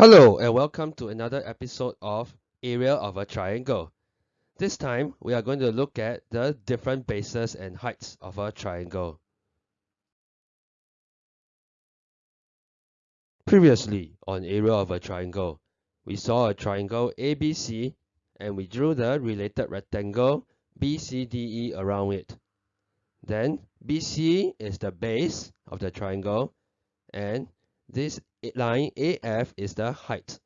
Hello and welcome to another episode of Area of a Triangle. This time we are going to look at the different bases and heights of a triangle. Previously on Area of a Triangle, we saw a triangle ABC and we drew the related rectangle BCDE around it. Then BC is the base of the triangle and this line AF is the height.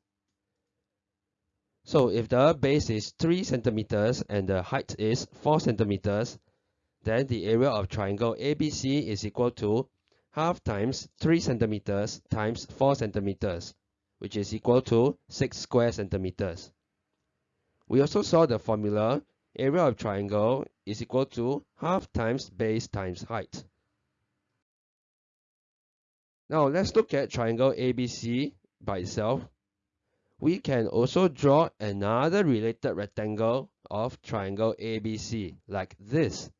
So if the base is 3 centimeters and the height is 4 centimeters, then the area of triangle ABC is equal to half times 3 centimeters times 4 centimeters, which is equal to 6 square centimeters. We also saw the formula area of triangle is equal to half times base times height. Now let's look at triangle ABC by itself. We can also draw another related rectangle of triangle ABC like this.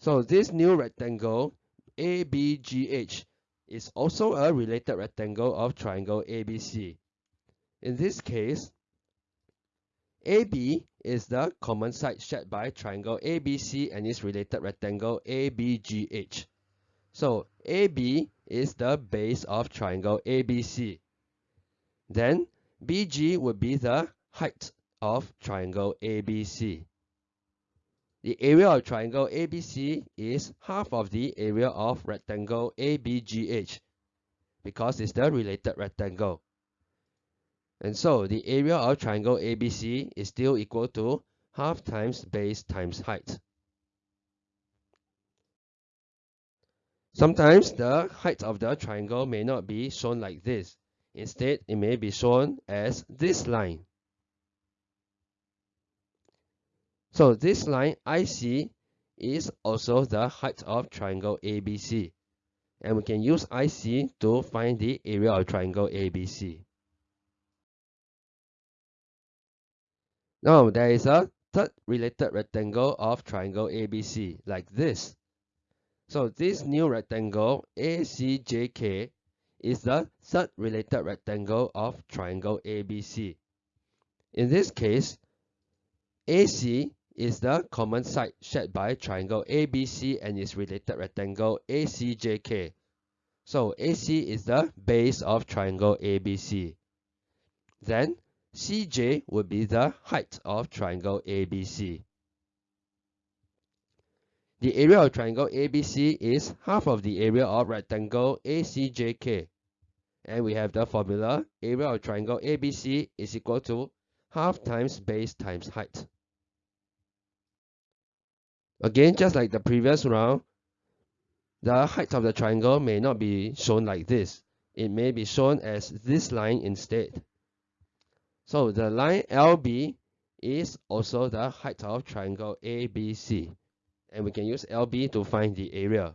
So this new rectangle ABGH is also a related rectangle of triangle ABC. In this case, AB is the common side shared by triangle ABC and its related rectangle ABGH. So AB is the base of triangle ABC. Then BG would be the height of triangle ABC. The area of triangle ABC is half of the area of rectangle ABGH because it's the related rectangle. And so the area of triangle ABC is still equal to half times base times height. Sometimes the height of the triangle may not be shown like this. Instead, it may be shown as this line. So this line IC is also the height of triangle ABC. And we can use IC to find the area of triangle ABC. Now there is a third related rectangle of triangle ABC like this. So this new rectangle ACJK is the third related rectangle of triangle ABC. In this case, AC is the common side shared by triangle ABC and its related rectangle ACJK. So AC is the base of triangle ABC. Then CJ would be the height of triangle ABC. The area of triangle ABC is half of the area of rectangle ACJK. And we have the formula area of triangle ABC is equal to half times base times height. Again, just like the previous round, the height of the triangle may not be shown like this. It may be shown as this line instead. So the line LB is also the height of triangle ABC and we can use LB to find the area.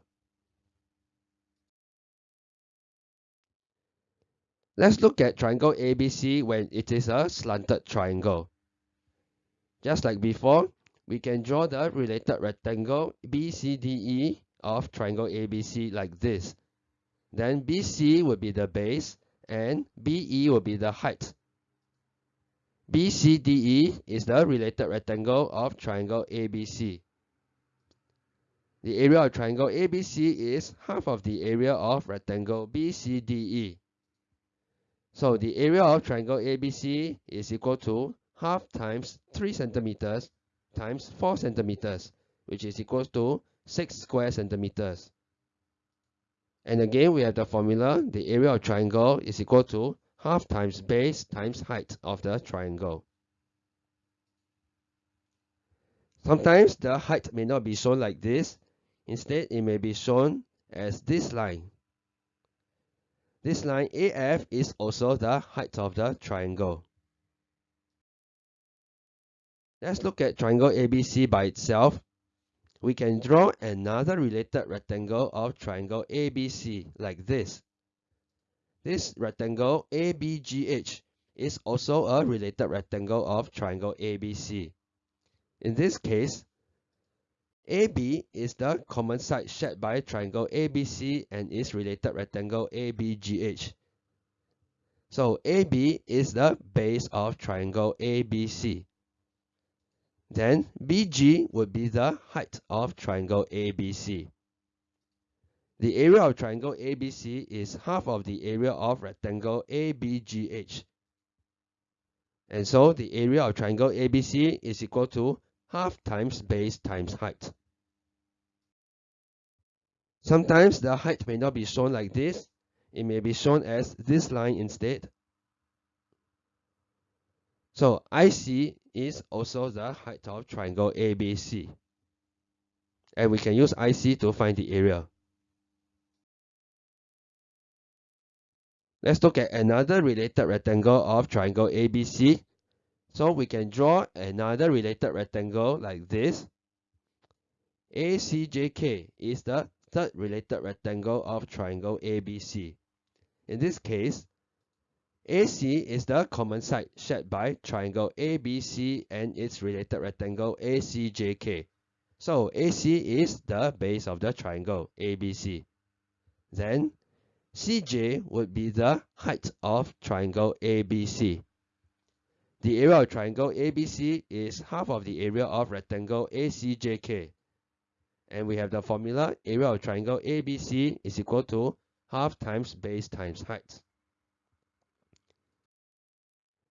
Let's look at triangle ABC when it is a slanted triangle. Just like before, we can draw the related rectangle BCDE of triangle ABC like this. Then BC will be the base and BE will be the height. BCDE is the related rectangle of triangle ABC. The area of triangle ABC is half of the area of rectangle BCDE. So the area of triangle ABC is equal to half times 3 centimeters times 4 centimeters, which is equal to 6 square centimeters. And again, we have the formula, the area of triangle is equal to half times base times height of the triangle. Sometimes the height may not be shown like this, Instead, it may be shown as this line. This line AF is also the height of the triangle. Let's look at triangle ABC by itself. We can draw another related rectangle of triangle ABC like this. This rectangle ABGH is also a related rectangle of triangle ABC. In this case, AB is the common side shared by triangle ABC and its related rectangle ABGH. So AB is the base of triangle ABC. Then BG would be the height of triangle ABC. The area of triangle ABC is half of the area of rectangle ABGH. And so the area of triangle ABC is equal to half times base times height. Sometimes the height may not be shown like this. It may be shown as this line instead. So IC is also the height of triangle ABC. And we can use IC to find the area. Let's look at another related rectangle of triangle ABC. So we can draw another related rectangle like this. ACJK is the third related rectangle of triangle ABC. In this case, AC is the common side shared by triangle ABC and its related rectangle ACJK. So AC is the base of the triangle ABC. Then CJ would be the height of triangle ABC. The area of triangle ABC is half of the area of rectangle ACJK. And we have the formula area of triangle ABC is equal to half times base times height.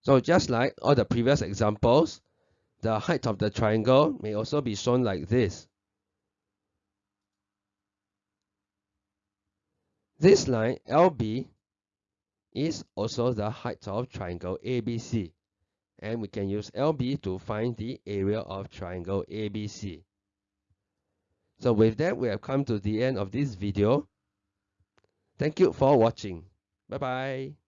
So just like all the previous examples, the height of the triangle may also be shown like this. This line LB is also the height of triangle ABC and we can use LB to find the area of triangle ABC. So with that, we have come to the end of this video. Thank you for watching. Bye bye.